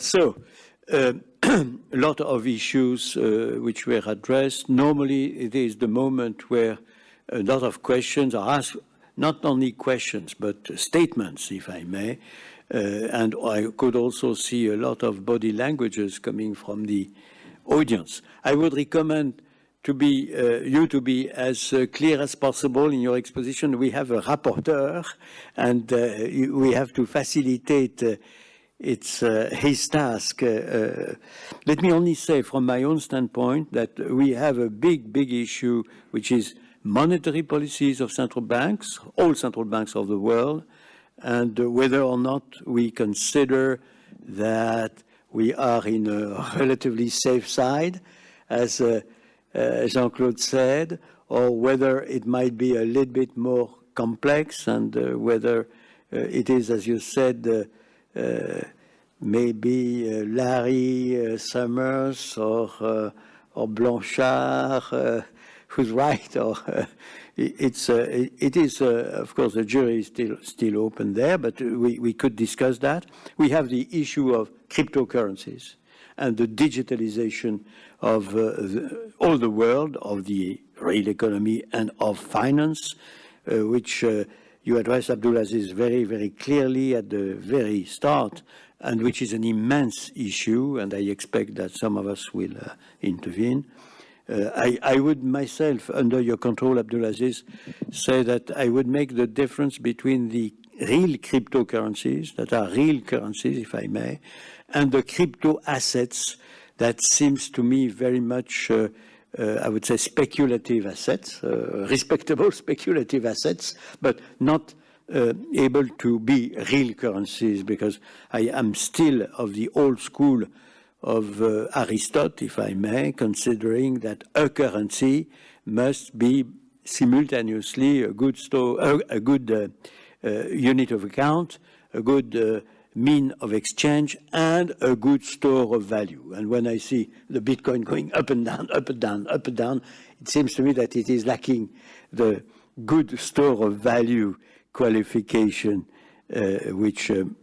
So, uh, a lot of issues uh, which were addressed. Normally, it is the moment where a lot of questions are asked, not only questions, but statements, if I may. Uh, and I could also see a lot of body languages coming from the audience. I would recommend to be uh, you to be as uh, clear as possible in your exposition. We have a rapporteur, and uh, we have to facilitate uh, its uh, his task. Uh, let me only say, from my own standpoint, that we have a big, big issue, which is monetary policies of central banks, all central banks of the world, and whether or not we consider that we are in a relatively safe side, as uh, uh, Jean-Claude said, or whether it might be a little bit more complex and uh, whether uh, it is, as you said, uh, uh, maybe Larry Summers or, or Blanchard who's right or it's uh, it is uh, of course the jury is still still open there but we, we could discuss that. We have the issue of cryptocurrencies and the digitalization of uh, the, all the world of the real economy and of finance uh, which uh, you address Abdulaziz very very clearly at the very start and which is an immense issue and I expect that some of us will uh, intervene. Uh, I, I, would myself, under your control, Abdulaziz, say that I would make the difference between the real cryptocurrencies, that are real currencies, if I may, and the crypto assets that seems to me very much, uh, I would say, speculative assets, uh, respectable speculative assets, but not uh, able to be real currencies because I am still of the old school of uh, Aristotle, if I may, considering that a currency must be simultaneously a good, store, uh, a good uh, uh, unit of account, a good uh, mean of exchange, and a good store of value. And when I see the Bitcoin going up and down, up and down, up and down, it seems to me that it is lacking the good store of value qualification, uh, which um,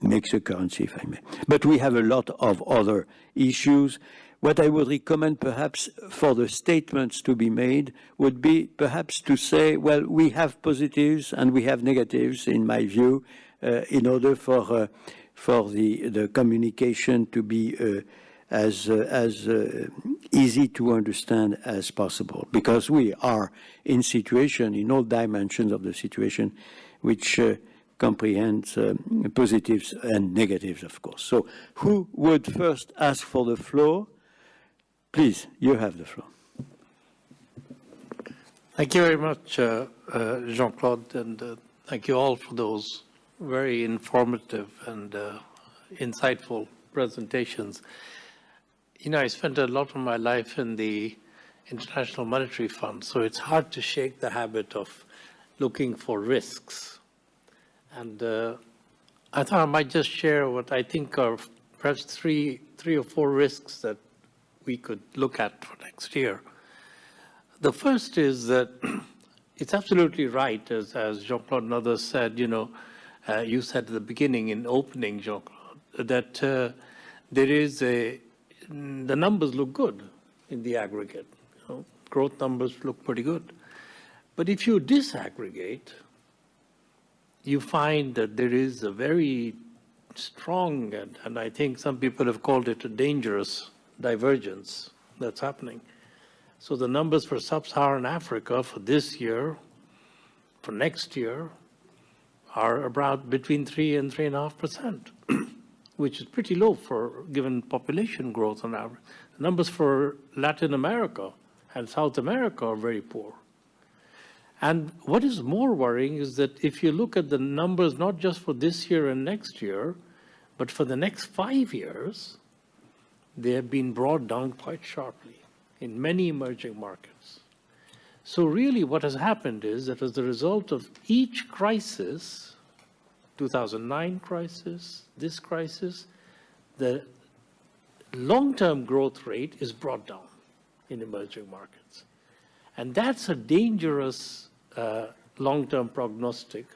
makes a currency, if I may. But we have a lot of other issues. What I would recommend perhaps for the statements to be made would be perhaps to say, well, we have positives and we have negatives, in my view, in order for, uh, for the, the communication to be uh, as, uh, as uh, easy to understand as possible. Because we are in situation, in all dimensions of the situation, which uh, comprehends uh, positives and negatives, of course. So who would first ask for the floor? Please, you have the floor. Thank you very much, uh, uh, Jean-Claude, and uh, thank you all for those very informative and uh, insightful presentations. You know, I spent a lot of my life in the International Monetary Fund, so it's hard to shake the habit of looking for risks and uh, I thought I might just share what I think are perhaps three, three or four risks that we could look at for next year. The first is that it's absolutely right, as, as Jean-Claude and said, you know, uh, you said at the beginning in opening, Jean-Claude, that uh, there is a, the numbers look good in the aggregate. You know, growth numbers look pretty good. But if you disaggregate, you find that there is a very strong, and, and I think some people have called it a dangerous divergence that's happening. So the numbers for sub-Saharan Africa for this year, for next year, are about between three and three and a half percent, which is pretty low for given population growth on average. The numbers for Latin America and South America are very poor. And what is more worrying is that if you look at the numbers, not just for this year and next year, but for the next five years, they have been brought down quite sharply in many emerging markets. So really what has happened is that as a result of each crisis, 2009 crisis, this crisis, the long-term growth rate is brought down in emerging markets. And that's a dangerous uh, long-term prognostic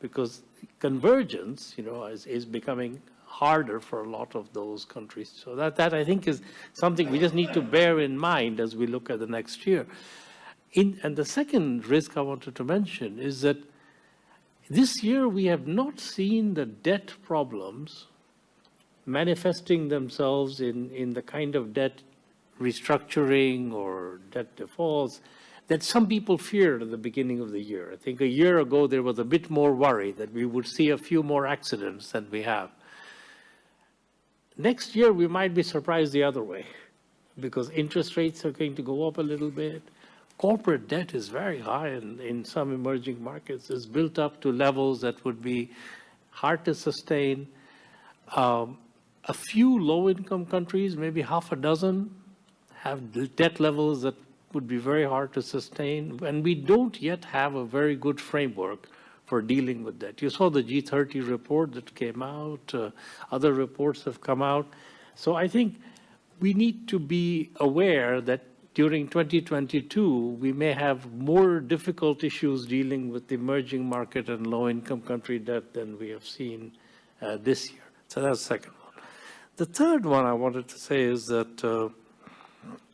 because convergence, you know, is, is becoming harder for a lot of those countries. So that, that I think is something we just need to bear in mind as we look at the next year. In, and the second risk I wanted to mention is that this year we have not seen the debt problems manifesting themselves in, in the kind of debt restructuring or debt defaults that some people feared at the beginning of the year. I think a year ago there was a bit more worry that we would see a few more accidents than we have. Next year we might be surprised the other way because interest rates are going to go up a little bit. Corporate debt is very high in, in some emerging markets. It's built up to levels that would be hard to sustain. Um, a few low-income countries, maybe half a dozen, have debt levels that would be very hard to sustain, and we don't yet have a very good framework for dealing with that. You saw the G30 report that came out, uh, other reports have come out. So I think we need to be aware that during 2022, we may have more difficult issues dealing with the emerging market and low-income country debt than we have seen uh, this year. So that's the second one. The third one I wanted to say is that uh,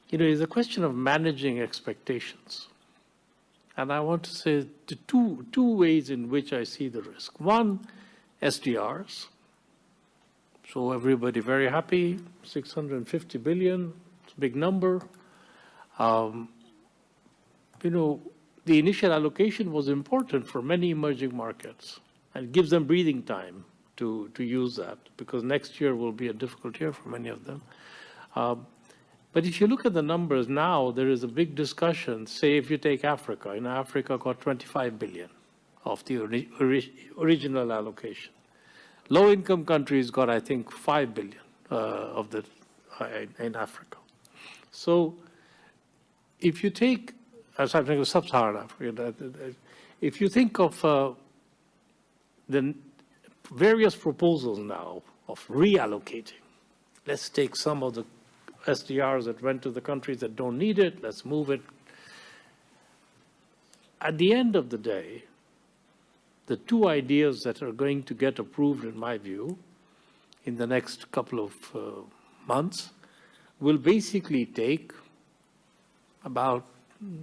you know, it's a question of managing expectations. And I want to say the two, two ways in which I see the risk. One, SDRs. So everybody very happy, 650 billion, it's a big number. Um, you know, the initial allocation was important for many emerging markets and gives them breathing time to, to use that because next year will be a difficult year for many of them. Um, but if you look at the numbers now, there is a big discussion. Say if you take Africa, in Africa got 25 billion of the ori ori original allocation. Low-income countries got, I think, 5 billion uh, of the uh, in Africa. So if you take, as I think of sub-Saharan Africa, if you think of uh, the various proposals now of reallocating, let's take some of the SDRs that went to the countries that don't need it, let's move it. At the end of the day, the two ideas that are going to get approved, in my view, in the next couple of uh, months, will basically take about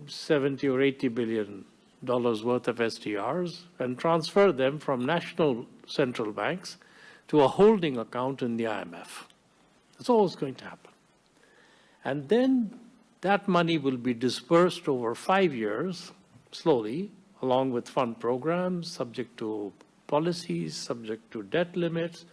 70 or 80 billion dollars worth of SDRs and transfer them from national central banks to a holding account in the IMF. That's always going to happen. And then that money will be dispersed over five years, slowly, along with fund programs, subject to policies, subject to debt limits.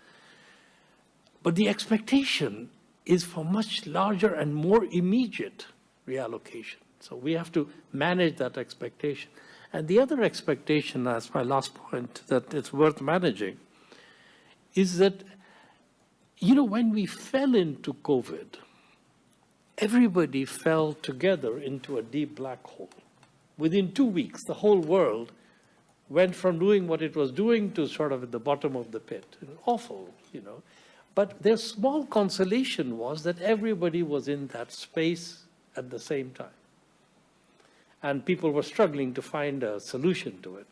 But the expectation is for much larger and more immediate reallocation. So we have to manage that expectation. And the other expectation, as my last point, that it's worth managing, is that, you know, when we fell into COVID, everybody fell together into a deep black hole. Within two weeks, the whole world went from doing what it was doing to sort of at the bottom of the pit. Awful, you know. But their small consolation was that everybody was in that space at the same time. And people were struggling to find a solution to it.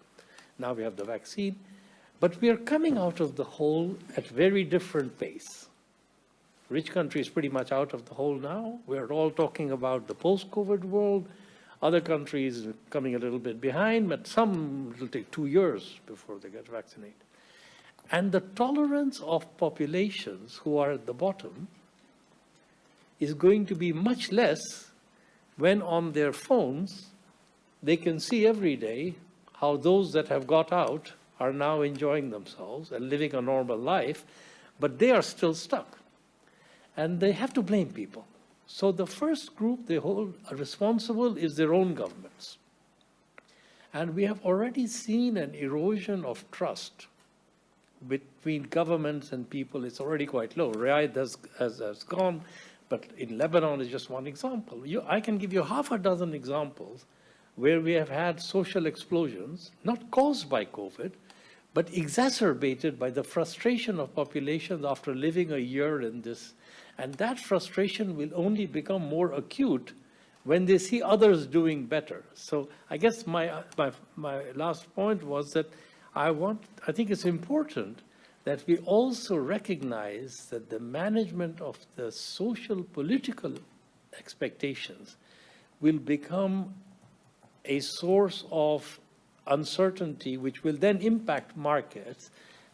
Now we have the vaccine. But we are coming out of the hole at very different pace. Rich countries pretty much out of the hole now. We're all talking about the post-COVID world. Other countries coming a little bit behind, but some will take two years before they get vaccinated. And the tolerance of populations who are at the bottom is going to be much less when on their phones they can see every day how those that have got out are now enjoying themselves and living a normal life, but they are still stuck and they have to blame people. So the first group they hold responsible is their own governments. And we have already seen an erosion of trust between governments and people. It's already quite low. Riyadh has, has, has gone, but in Lebanon is just one example. You, I can give you half a dozen examples where we have had social explosions, not caused by COVID, but exacerbated by the frustration of populations after living a year in this and that frustration will only become more acute when they see others doing better. So I guess my, my, my last point was that I want, I think it's important that we also recognize that the management of the social political expectations will become a source of uncertainty, which will then impact markets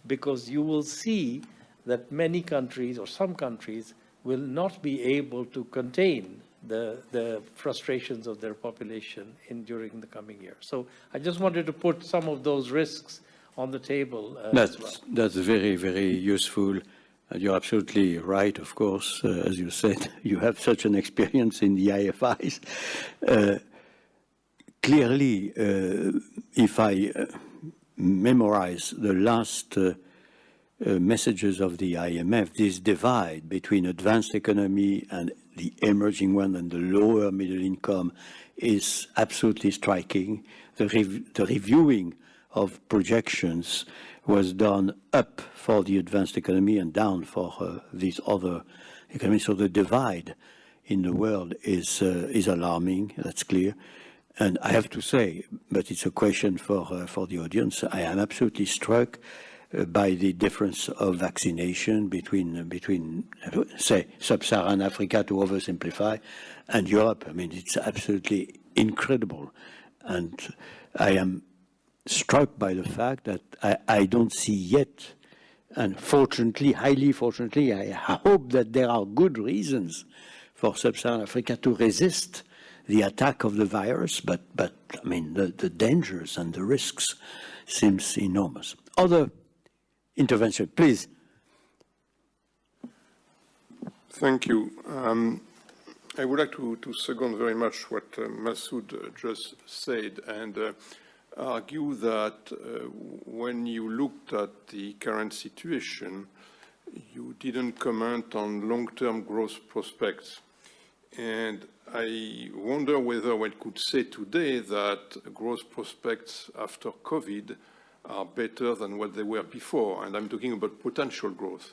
because you will see that many countries or some countries will not be able to contain the, the frustrations of their population in during the coming year. So I just wanted to put some of those risks on the table uh, That's, well. that's very, very useful. And you're absolutely right, of course. Uh, as you said, you have such an experience in the IFIs. Uh, clearly, uh, if I uh, memorize the last uh, messages of the IMF, this divide between advanced economy and the emerging one and the lower middle income is absolutely striking. The, rev the reviewing of projections was done up for the advanced economy and down for uh, these other economies. So the divide in the world is, uh, is alarming, that's clear. And I have to say, but it's a question for, uh, for the audience, I am absolutely struck uh, by the difference of vaccination between, between uh, say, sub-Saharan Africa, to oversimplify, and Europe. I mean, it's absolutely incredible. And I am struck by the fact that I, I don't see yet, and fortunately, highly fortunately, I hope that there are good reasons for sub-Saharan Africa to resist the attack of the virus, but, but I mean, the, the dangers and the risks seems enormous. Other intervention, please. Thank you. Um, I would like to, to second very much what uh, Masood uh, just said and uh, argue that uh, when you looked at the current situation, you didn't comment on long-term growth prospects. And I wonder whether one could say today that growth prospects after COVID are better than what they were before, and I'm talking about potential growth.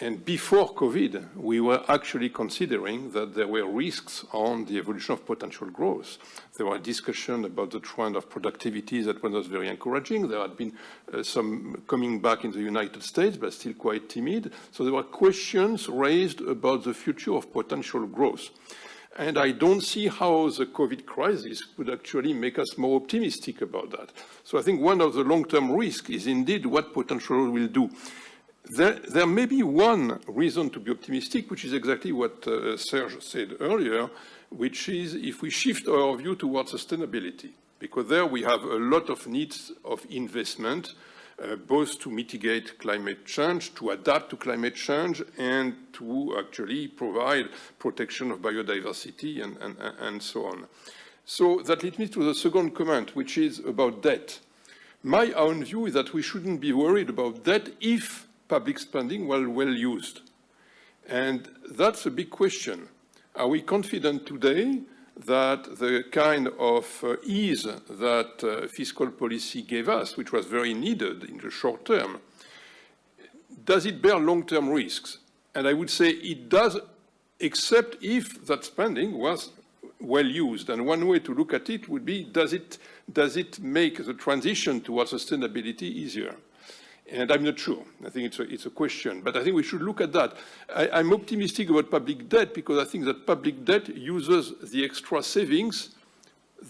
And before COVID, we were actually considering that there were risks on the evolution of potential growth. There were discussions about the trend of productivity that was very encouraging. There had been uh, some coming back in the United States, but still quite timid. So there were questions raised about the future of potential growth. And I don't see how the COVID crisis would actually make us more optimistic about that. So I think one of the long-term risks is indeed what potential will do. There, there, may be one reason to be optimistic, which is exactly what uh, Serge said earlier, which is if we shift our view towards sustainability, because there we have a lot of needs of investment, uh, both to mitigate climate change, to adapt to climate change, and to actually provide protection of biodiversity and, and, and so on. So that leads me to the second comment, which is about debt. My own view is that we shouldn't be worried about debt if public spending well, well used. And that's a big question. Are we confident today that the kind of uh, ease that uh, fiscal policy gave us, which was very needed in the short term, does it bear long-term risks? And I would say it does, except if that spending was well used. And one way to look at it would be, does it, does it make the transition towards sustainability easier? And I'm not sure. I think it's a, it's a question. But I think we should look at that. I, am optimistic about public debt because I think that public debt uses the extra savings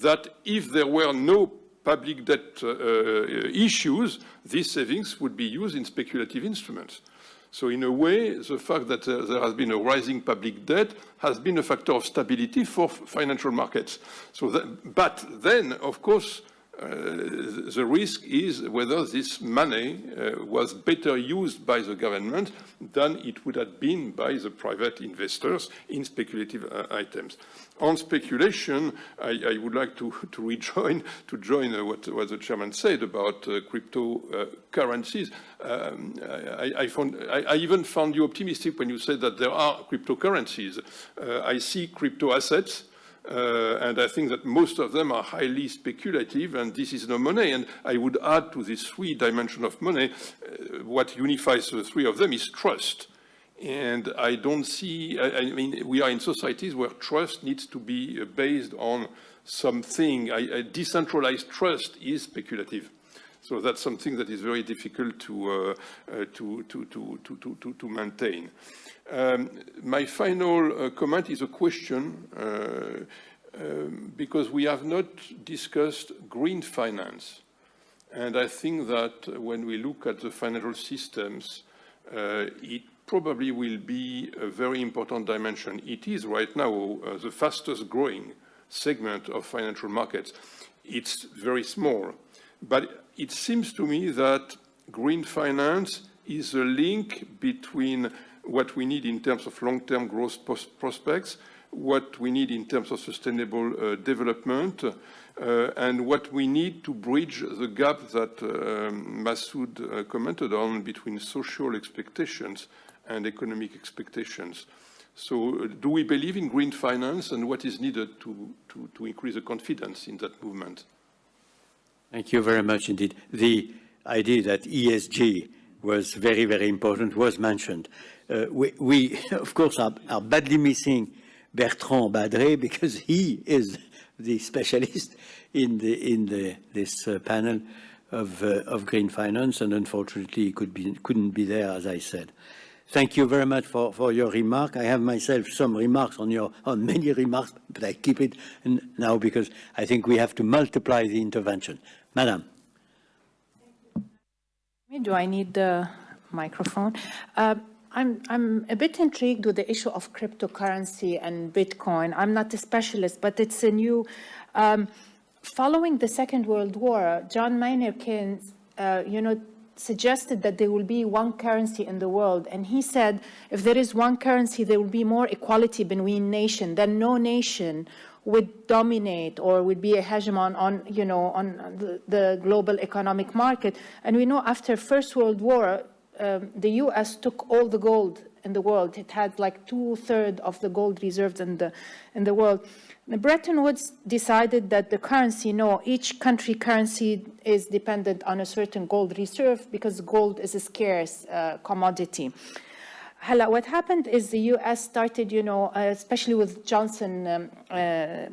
that if there were no public debt uh, uh, issues, these savings would be used in speculative instruments. So in a way, the fact that uh, there has been a rising public debt has been a factor of stability for financial markets. So that, but then, of course, the risk is whether this money uh, was better used by the government than it would have been by the private investors in speculative uh, items. On speculation, I, I, would like to, to rejoin to join uh, what, what, the chairman said about uh, cryptocurrencies. Um, I, I, found, I, even found you optimistic when you said that there are cryptocurrencies. I see crypto assets uh, and I think that most of them are highly speculative, and this is no money. And I would add to this three dimension of money, uh, what unifies the three of them is trust. And I don't see, I, I, mean, we are in societies where trust needs to be uh, based on something. I, decentralized trust is speculative. So that's something that is very difficult to, uh, uh, to, to, to, to, to, to, maintain. Um, my final uh, comment is a question uh, um, because we have not discussed green finance. And I think that when we look at the financial systems, uh, it probably will be a very important dimension. It is right now uh, the fastest growing segment of financial markets. It's very small, but it seems to me that green finance is a link between what we need in terms of long-term growth prospects, what we need in terms of sustainable uh, development, uh, and what we need to bridge the gap that um, commented on between social expectations and economic expectations. So uh, do we believe in green finance and what is needed to, to, to increase the confidence in that movement? Thank you very much indeed. The idea that ESG was very, very important was mentioned. Uh, we, we, of course, are, are, badly missing Bertrand Badré because he is the specialist in, the, in the, this uh, panel of, uh, of green finance, and unfortunately he could be, couldn't be there, as I said. Thank you very much for, for your remark. I have myself some remarks on your on many remarks, but I keep it now because I think we have to multiply the intervention. Madam. Do I need the microphone? Uh, I'm, I'm a bit intrigued with the issue of cryptocurrency and Bitcoin. I'm not a specialist, but it's a new, um, following the Second World War, John Maynard Keynes, uh, you know, suggested that there will be one currency in the world. And he said, if there is one currency, there will be more equality between nations, then no nation would dominate or would be a hegemon on, you know, on the, the global economic market. And we know after First World War, um, the U.S. took all the gold in the world. It had like two-thirds of the gold reserves in the, in the world. The Bretton Woods decided that the currency, no, each country currency is dependent on a certain gold reserve because gold is a scarce uh, commodity. Hala, what happened is the U.S. started, you know, uh, especially with Johnson, um, uh,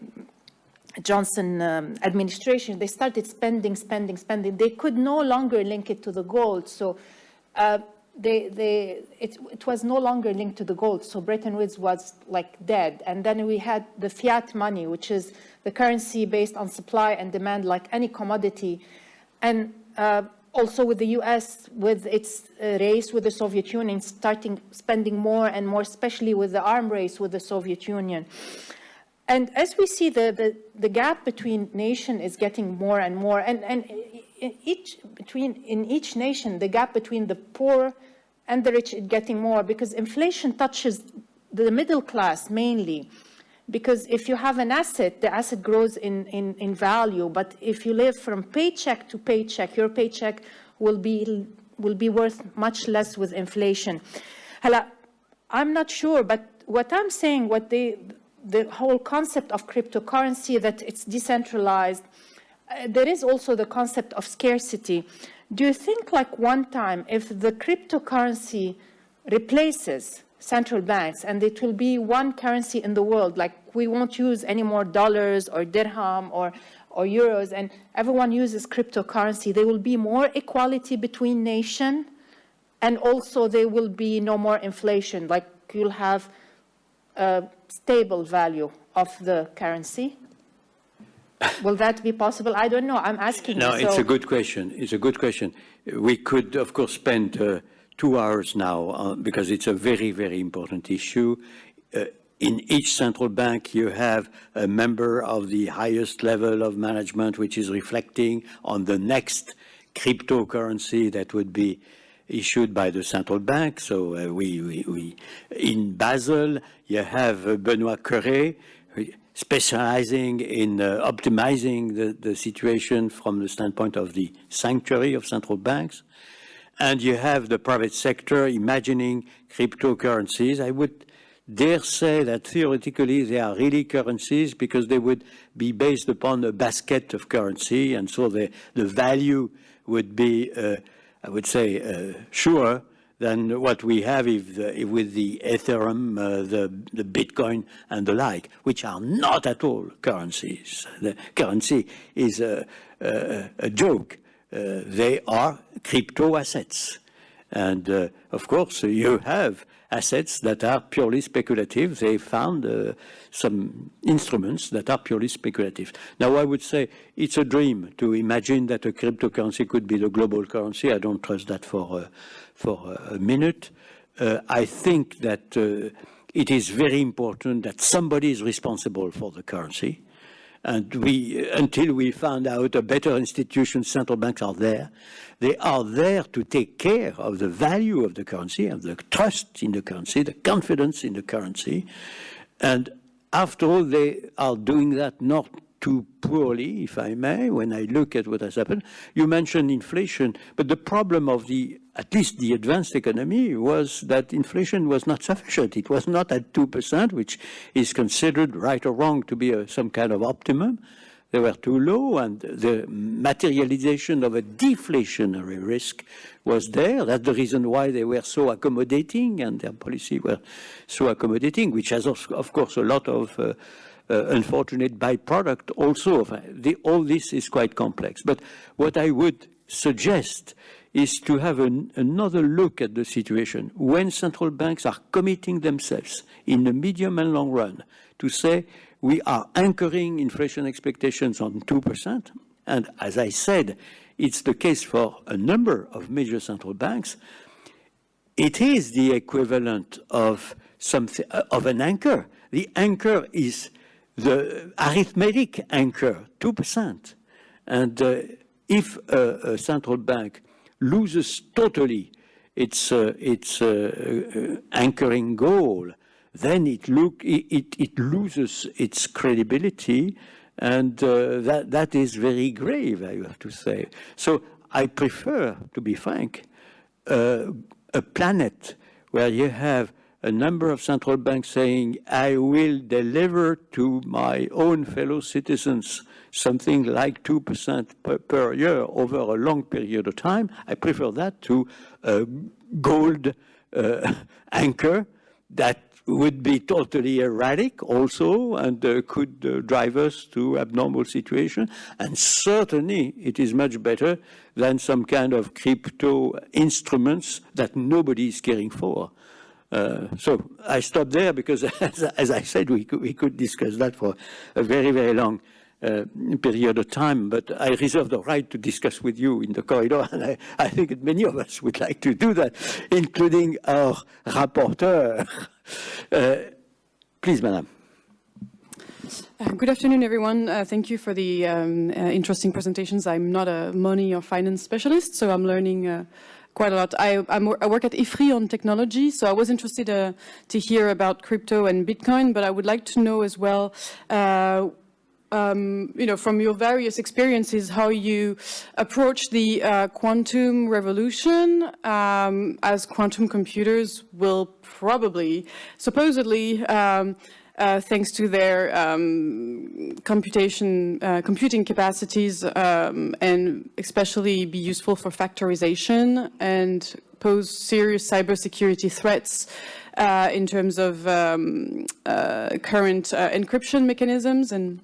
Johnson um, administration, they started spending, spending, spending. They could no longer link it to the gold. So uh, they, they, it, it, was no longer linked to the gold, so Bretton Woods was like dead. And then we had the fiat money, which is the currency based on supply and demand like any commodity. And uh, also with the US, with its uh, race with the Soviet Union, starting spending more and more, especially with the arm race with the Soviet Union. And as we see, the, the, the gap between nation is getting more and more. And, and in each, between, in each nation, the gap between the poor and the rich is getting more because inflation touches the middle class mainly. Because if you have an asset, the asset grows in, in, in value. But if you live from paycheck to paycheck, your paycheck will be, will be worth much less with inflation. Hala, I'm not sure, but what I'm saying, what they, the whole concept of cryptocurrency, that it's decentralized, uh, there is also the concept of scarcity. Do you think like one time, if the cryptocurrency replaces central banks and it will be one currency in the world, like we won't use any more dollars or dirham or, or euros and everyone uses cryptocurrency, there will be more equality between nations and also there will be no more inflation, like you'll have a stable value of the currency? Will that be possible? I don't know. I'm asking No, you, it's a good question. It's a good question. We could, of course, spend uh, two hours now uh, because it's a very, very important issue. Uh, in each central bank, you have a member of the highest level of management, which is reflecting on the next cryptocurrency that would be issued by the central bank. So uh, we, we, we, in Basel, you have uh, Benoit Cœuré, specializing in uh, optimizing the, the situation from the standpoint of the sanctuary of central banks. And you have the private sector imagining cryptocurrencies. I would dare say that theoretically they are really currencies because they would be based upon a basket of currency and so the, the value would be, uh, I would say, uh, sure than what we have if the, if with the Ethereum, uh, the, the Bitcoin and the like, which are not at all currencies. The currency is a, a, a joke they are crypto assets. And uh, of course, you have assets that are purely speculative. They found uh, some instruments that are purely speculative. Now, I would say it's a dream to imagine that a cryptocurrency could be the global currency. I don't trust that for, uh, for a minute. Uh, I think that uh, it is very important that somebody is responsible for the currency. And we, until we find out a better institution, central banks are there. They are there to take care of the value of the currency, of the trust in the currency, the confidence in the currency. And after all, they are doing that not too poorly, if I may, when I look at what has happened. You mentioned inflation, but the problem of the, at least the advanced economy, was that inflation was not sufficient. It was not at 2%, which is considered, right or wrong, to be a, some kind of optimum. They were too low, and the materialization of a deflationary risk was there. That's the reason why they were so accommodating, and their policy were so accommodating, which has, of course, a lot of uh, uh, unfortunate byproduct also. The, all this is quite complex. But what I would suggest is to have an, another look at the situation when central banks are committing themselves in the medium and long run to say we are anchoring inflation expectations on 2%. And as I said, it's the case for a number of major central banks. It is the equivalent of something of an anchor. The anchor is the arithmetic anchor, 2%. And uh, if a, a, central bank loses totally its, uh, its uh, uh anchoring goal, then it, look, it, it loses its credibility, and uh, that, that is very grave, I have to say. So I prefer, to be frank, uh, a planet where you have a number of central banks saying, I will deliver to my own fellow citizens something like 2% per, per, year over a long period of time. I prefer that to a gold uh, anchor that would be totally erratic also and uh, could uh, drive us to abnormal situation. And certainly it is much better than some kind of crypto instruments that nobody is caring for. Uh, so I stop there because, as, as, I said, we could, we could discuss that for a very, very long uh, period of time, but I reserve the right to discuss with you in the corridor, and I, I think that many of us would like to do that, including our rapporteur. Uh, please, Madam. Uh, good afternoon, everyone. Uh, thank you for the um, uh, interesting presentations. I'm not a money or finance specialist, so I'm learning quite a lot. I, I, work at IFRI on technology, so I was interested to hear about crypto and Bitcoin, but I would like to know as well um, you know, from your various experiences, how you approach the uh, quantum revolution, um, as quantum computers will probably, supposedly, um, uh, thanks to their um, computation, uh, computing capacities, um, and especially be useful for factorization and pose serious cybersecurity threats uh, in terms of um, uh, current uh, encryption mechanisms and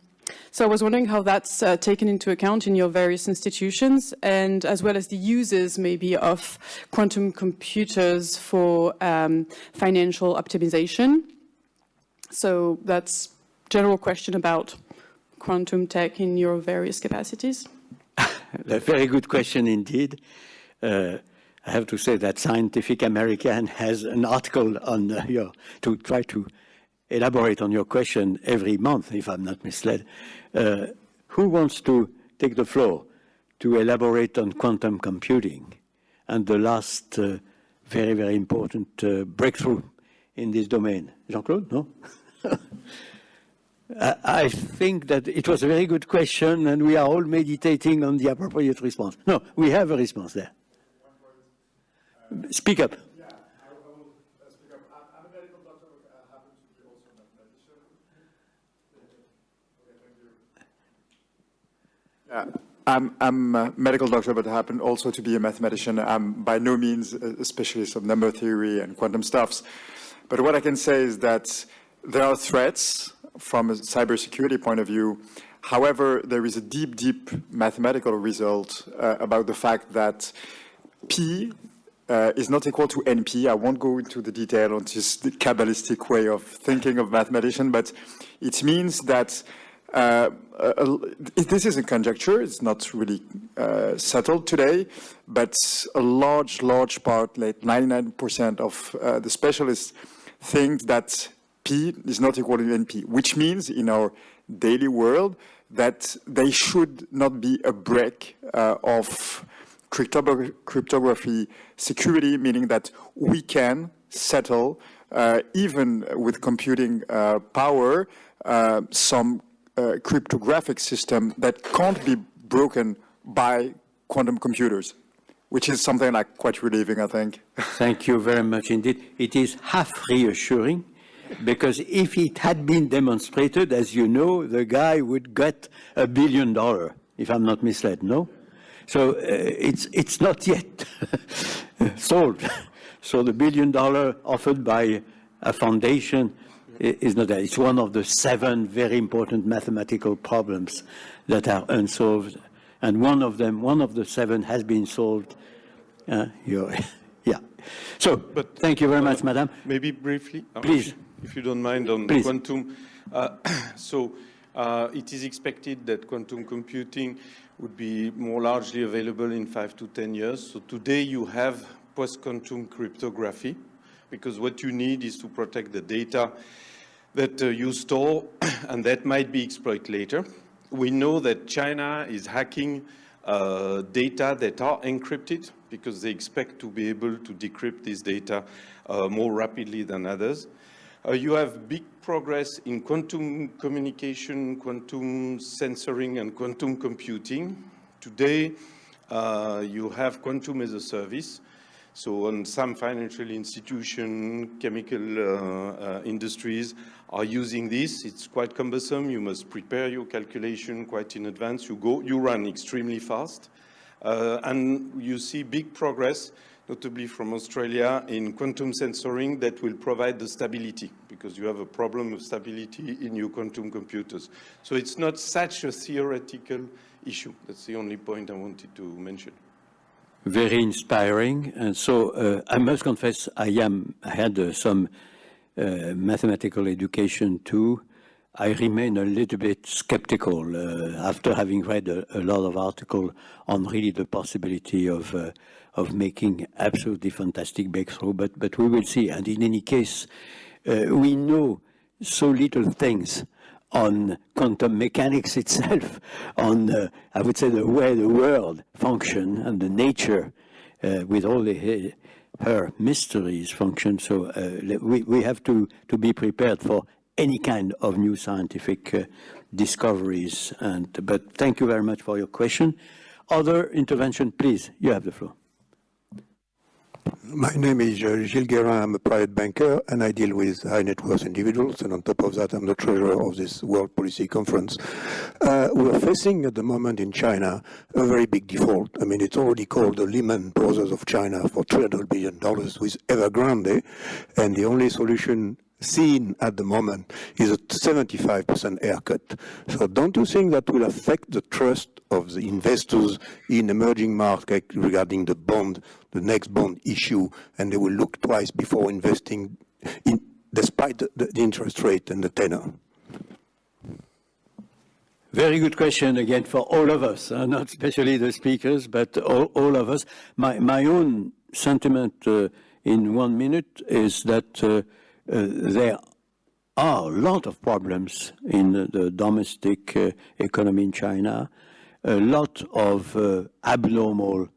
so I was wondering how that's uh, taken into account in your various institutions and as well as the users maybe of quantum computers for um, financial optimization. So that's general question about quantum tech in your various capacities. A very good question indeed. Uh, I have to say that Scientific American has an article on uh, your, to try to elaborate on your question every month, if I'm not misled. Uh, who wants to take the floor to elaborate on quantum computing and the last uh, very, very important uh, breakthrough in this domain? Jean-Claude, no? I think that it was a very good question and we are all meditating on the appropriate response. No, we have a response there. Speak up. Yeah, I'm, I'm a medical doctor, but I happen also to be a mathematician. I'm by no means a specialist of number theory and quantum stuffs. But what I can say is that there are threats from a cybersecurity point of view. However, there is a deep, deep mathematical result uh, about the fact that P uh, is not equal to NP. I won't go into the detail on this Kabbalistic way of thinking of mathematician, but it means that uh, uh, this is a conjecture, it's not really uh, settled today, but a large, large part, like 99% of uh, the specialists think that P is not equal to NP, which means in our daily world that there should not be a break uh, of cryptogra cryptography security, meaning that we can settle, uh, even with computing uh, power, uh, some uh, cryptographic system that can't be broken by quantum computers, which is something like quite relieving, I think. Thank you very much indeed. It is half reassuring because if it had been demonstrated, as you know, the guy would get a billion dollar, if I'm not misled, no? So uh, it's, it's not yet solved. So the billion dollar offered by a foundation is not that. It's one of the seven very important mathematical problems that are unsolved. And one of them, one of the seven has been solved. Uh, yeah. So, But, thank you very much, uh, madam. Maybe briefly? uh, Please. If you don't mind, on Please. quantum. Uh, So uh, it is expected that quantum computing would be more largely available in five to 10 years. So today you have post-quantum cryptography, because what you need is to protect the data that uh, you store, and that might be exploited later. We know that China is hacking uh, data that are encrypted because they expect to be able to decrypt this data uh, more rapidly than others. Uh, you have big progress in quantum communication, quantum sensoring, and quantum computing. Today, uh, you have quantum as a service. So on some financial institution, chemical uh, uh, industries are using this. It's quite cumbersome. You must prepare your calculation quite in advance. You go, you run extremely fast. Uh, and you see big progress, notably from Australia, in quantum sensoring that will provide the stability because you have a problem of stability in your quantum computers. So it's not such a theoretical issue. That's the only point I wanted to mention very inspiring. And so uh, I must confess, I am I had uh, some mathematical education too. I remain a little bit skeptical uh, after having read a, a, lot of articles on really the possibility of uh, of making absolutely fantastic breakthrough. But but we will see. And in any case, uh, we know so little things on quantum mechanics itself, on, uh, I would say, the way the world function and the nature uh, with all the, her mysteries function. So uh, we, we have to, to be prepared for any kind of new scientific uh, discoveries. And, but thank you very much for your question. Other intervention, please, you have the floor. My name is uh, Gilles Guérin. I'm a private banker and I deal with high net worth individuals. And on top of that, I'm the treasurer of this World Policy Conference. Uh, we're facing at the moment in China a very big default. I mean, it's already called the Lehman Brothers of China for $300 billion with Evergrande. And the only solution seen at the moment is a 75% haircut. So don't you think that will affect the trust of the investors in emerging markets regarding the bond, the next bond issue, and they will look twice before investing in, despite the, the interest rate and the tenor? Very good question again for all of us, uh, not especially the speakers, but all, all of us. My, my own sentiment uh, in one minute is that uh, there are a lot of problems in the, the domestic uh, economy in China, a lot of uh, abnormal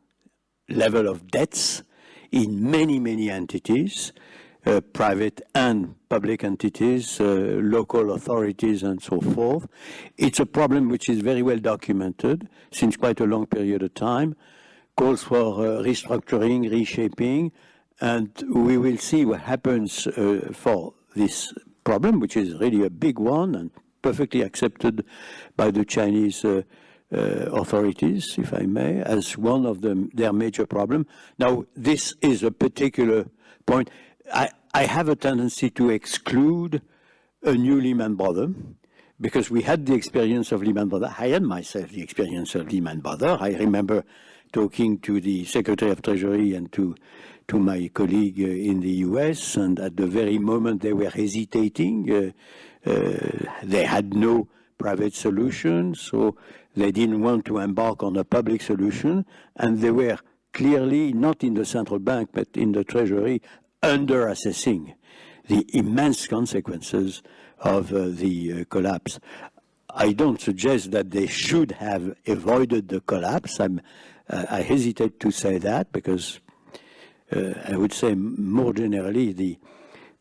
level of debts in many, many entities, uh, private and public entities, uh, local authorities and so forth. It's a problem which is very well documented since quite a long period of time, calls for uh, restructuring, reshaping, and we will see what happens uh, for this problem, which is really a big one and perfectly accepted by the Chinese uh, uh, authorities, if I may, as one of them, their major problem. Now, this is a particular point. I, I have a tendency to exclude a new Lehman because we had the experience of Lehman Brothers. I had myself the experience of Lehman Brothers. I remember talking to the Secretary of Treasury and to to my colleague uh, in the US, and at the very moment they were hesitating, uh, uh, they had no private solution, so they didn't want to embark on a public solution, and they were clearly not in the central bank but in the Treasury under assessing the immense consequences of uh, the uh, collapse. I don't suggest that they should have avoided the collapse. Uh, I hesitate to say that because I would say more generally the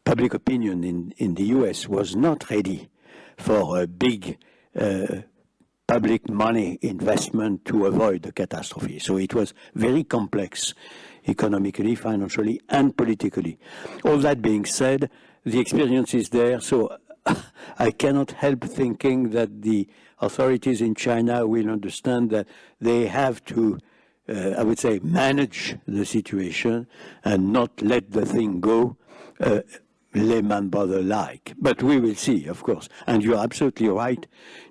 public opinion in, in the US was not ready for a big uh, public money investment to avoid the catastrophe. So it was very complex economically, financially, and politically. All that being said, the experience is there, so I cannot help thinking that the authorities in China will understand that they have to, uh, I would say, manage the situation and not let the thing go uh, Lehman Brothers like. But we will see, of course. And you're absolutely right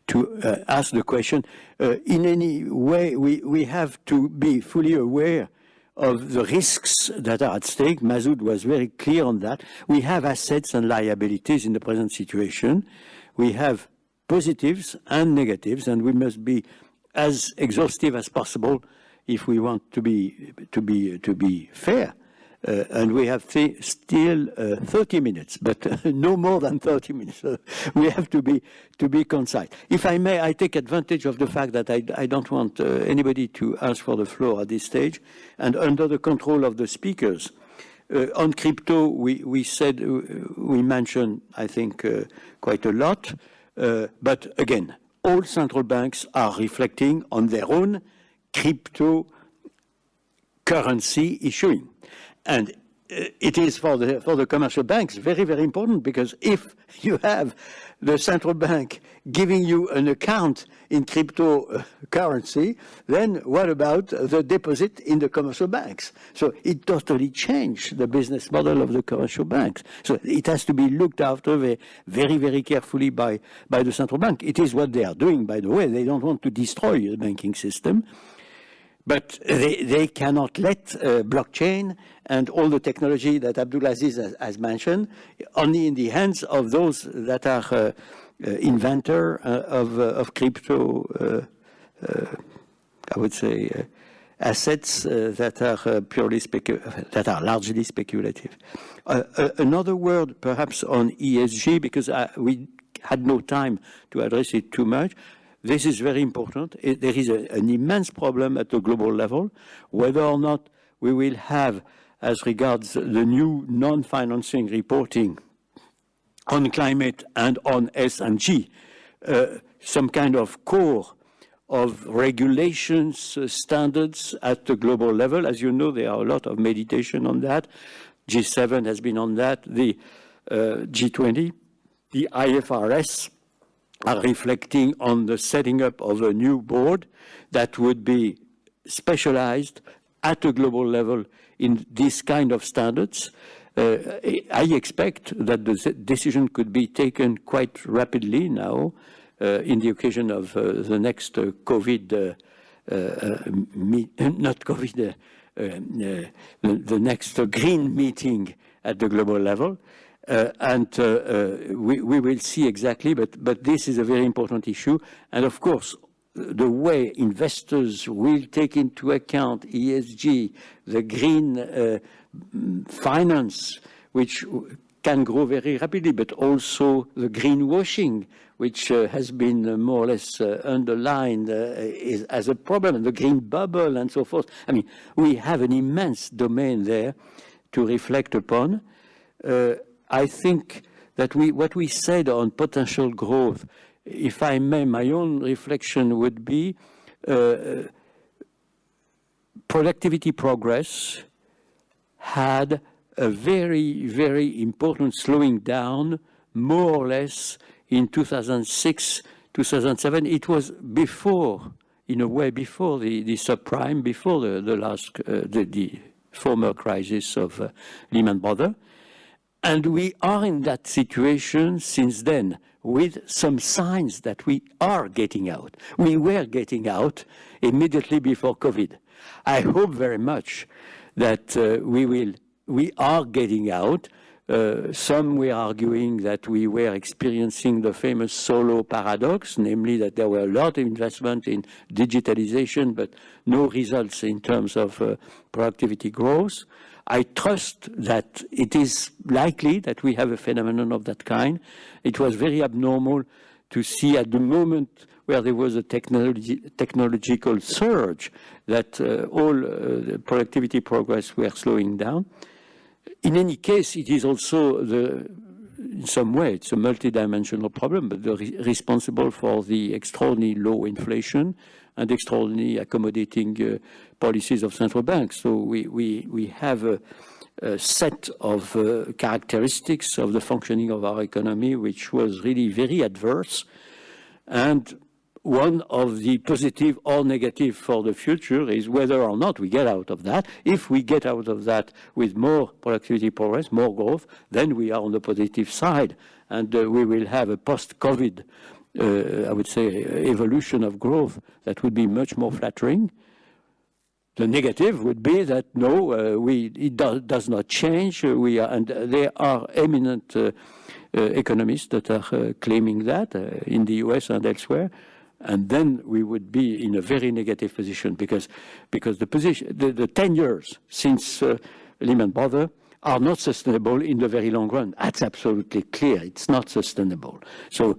to uh, ask the question. Uh, in any way, we, we have to be fully aware of the risks that are at stake. Masoud was very clear on that. We have assets and liabilities in the present situation. We have positives and negatives, and we must be as exhaustive as possible if we want to be to be to be fair. Uh, and we have th still uh, 30 minutes, but uh, no more than 30 minutes. we have to be to be concise. If I may, I take advantage of the fact that I, I don't want uh, anybody to ask for the floor at this stage, and under the control of the speakers. Uh, on crypto, we, we said, uh, we mentioned, I think, quite a lot. but again, all central banks are reflecting on their own crypto currency issuing. And uh, it is for the, for the commercial banks very, very important because if you have the central bank giving you an account in cryptocurrency, then what about the deposit in the commercial banks? So it totally changed the business model of the commercial banks. So it has to be looked after very, very, very carefully by, by the central bank. It is what they are doing, by the way. They don't want to destroy the banking system. But they, they cannot let uh, blockchain and all the technology that Abdulaziz has, has, mentioned only in the hands of those that are uh, uh, inventor uh, of, uh, of crypto, uh, I would say, assets that are purely that are largely speculative. another word perhaps on ESG because I, we had no time to address it too much. This is very important. It, there is a, an immense problem at the global level, whether or not we will have, as regards the new non-financing reporting on climate and on ESG, uh, some kind of core of regulations, uh, standards at the global level. As you know, there are a lot of meditation on that. G7 has been on that, the uh, G20, the IFRS, are reflecting on the setting up of a new board that would be specialized at a global level in this kind of standards. Uh, I expect that the decision could be taken quite rapidly now uh, in the occasion of uh, the next uh, COVID, uh, uh, not COVID, the, the, next green meeting at the global level. Uh, and uh, uh, we, we, will see exactly, but, but this is a very important issue. And of course, the way investors will take into account ESG, the green uh, finance, which can grow very rapidly, but also the greenwashing, which uh, has been uh, more or less underlined is, as a problem, and the green bubble and so forth. I mean, we have an immense domain there to reflect upon. I think that we, what we said on potential growth, if I may, my own reflection would be uh, productivity progress had a very, very important slowing down, more or less in 2006, 2007. It was before, in a way, before the, the subprime, before the, the last, uh, the, the, former crisis of uh, Lehman Brothers. And we are in that situation since then, with some signs that we are getting out. We were getting out immediately before COVID. I hope very much that uh, we will, we are getting out. Uh, some were arguing that we were experiencing the famous Solow paradox, namely that there were a lot of investment in digitalization, but no results in terms of uh, productivity growth. I trust that it is likely that we have a phenomenon of that kind. It was very abnormal to see at the moment where there was a technology, technological surge that uh, all uh, productivity progress were slowing down. In any case, it is also the, in some way, it's a multidimensional problem, but the re responsible for the extraordinarily low inflation and extraordinary accommodating uh, policies of central banks. So we, we, we have a, a set of uh, characteristics of the functioning of our economy which was really very adverse. And one of the positive or negative for the future is whether or not we get out of that. If we get out of that with more productivity progress, more growth, then we are on the positive side. And uh, we will have a post-COVID I would say, evolution of growth that would be much more flattering. The negative would be that no, uh, we, it do, does not change. Uh, we are, and there are eminent uh, uh economists that are uh, claiming that in the US and elsewhere. And then we would be in a very negative position because, because the position, the, the 10 years since Lehman Brothers are not sustainable in the very long run. That's absolutely clear. It's not sustainable. So uh,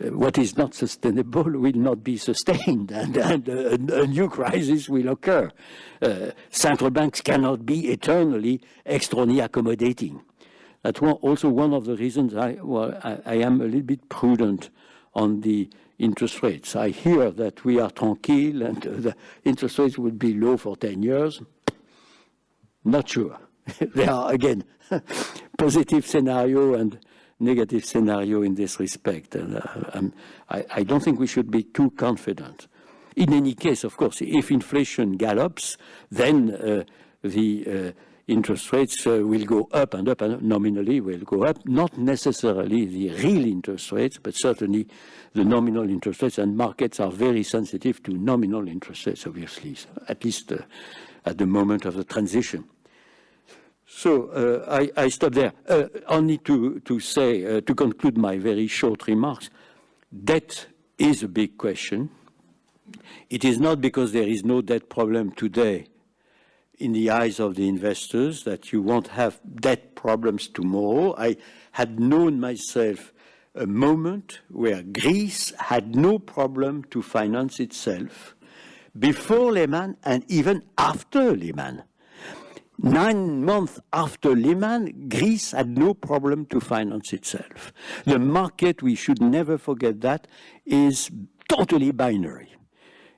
what is not sustainable will not be sustained and, and a, a, new crisis will occur. Uh, central banks cannot be eternally extraordinarily accommodating. That's one, also one of the reasons I, well, I, I, am a little bit prudent on the interest rates. I hear that we are tranquil and uh, the interest rates will be low for 10 years. Not sure. there are, again, positive scenario and negative scenario in this respect. And uh, I, I don't think we should be too confident. In any case, of course, if inflation gallops, then uh, the uh, interest rates uh, will go up and up and nominally will go up, not necessarily the real interest rates, but certainly the nominal interest rates, and markets are very sensitive to nominal interest rates, obviously, at least uh, at the moment of the transition. So uh, I, I, stop there. Uh, only to, to say, uh, to conclude my very short remarks, debt is a big question. It is not because there is no debt problem today in the eyes of the investors that you won't have debt problems tomorrow. I had known myself a moment where Greece had no problem to finance itself before Lehman and even after Lehman. Nine months after Lehman, Greece had no problem to finance itself. The market, we should never forget that, is totally binary.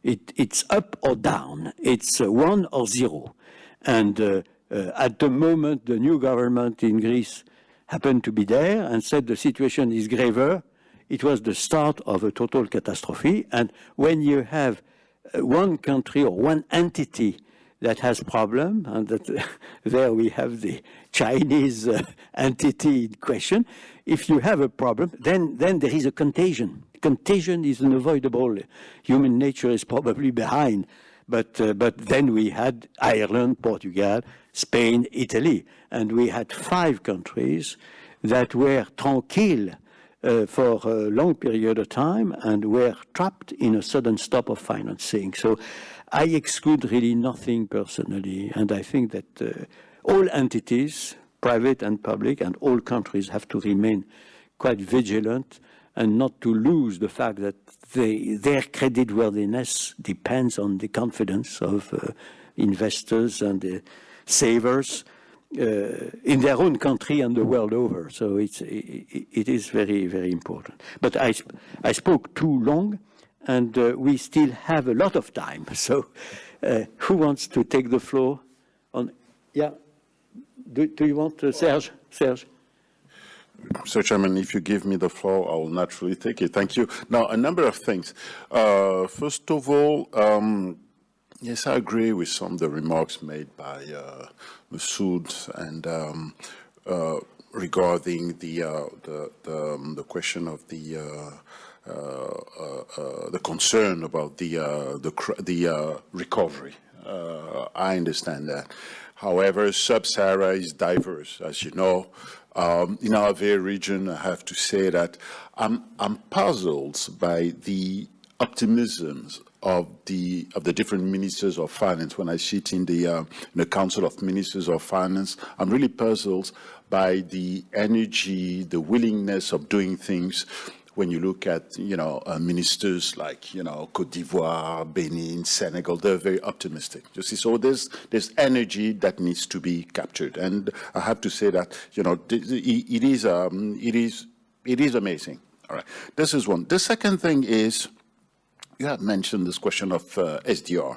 It, it's up or down. It's uh, one or zero. And uh, uh, at the moment, the new government in Greece happened to be there and said the situation is graver. It was the start of a total catastrophe. And when you have uh, one country or one entity that has problem, and that there we have the Chinese uh, entity in question. If you have a problem, then, then there is a contagion. Contagion is unavoidable. Human nature is probably behind. But, uh, but then we had Ireland, Portugal, Spain, Italy, and we had five countries that were tranquil uh, for a long period of time and were trapped in a sudden stop of financing. So I exclude really nothing personally, and I think that uh, all entities, private and public, and all countries have to remain quite vigilant and not to lose the fact that they, their creditworthiness depends on the confidence of uh, investors and uh, savers uh, in their own country and the world over. So it's, it, it is very, very important. But I, I spoke too long and uh, we still have a lot of time. So uh, who wants to take the floor? On, yeah, do, do you want uh, Serge? Serge? Mr. Chairman, if you give me the floor, I will naturally take it. Thank you. Now, a number of things. Uh, first of all, um, yes, I agree with some of the remarks made by uh, Masoud and um, uh, regarding the, uh, the, the, um, the question of the, uh, the concern about the, uh, the, the uh, recovery. Uh, I understand that. However, Sub-Sahara is diverse, as you know. Um, in our very region, I have to say that I'm, I'm puzzled by the optimisms of the of the different ministers of finance. When I sit in the uh, in the Council of Ministers of Finance, I'm really puzzled by the energy, the willingness of doing things. When you look at you know uh, ministers like you know Cote d'Ivoire, Benin, Senegal, they're very optimistic. You see, so there's there's energy that needs to be captured, and I have to say that you know it is um, it is it is amazing. All right, this is one. The second thing is you have mentioned this question of uh, SDR.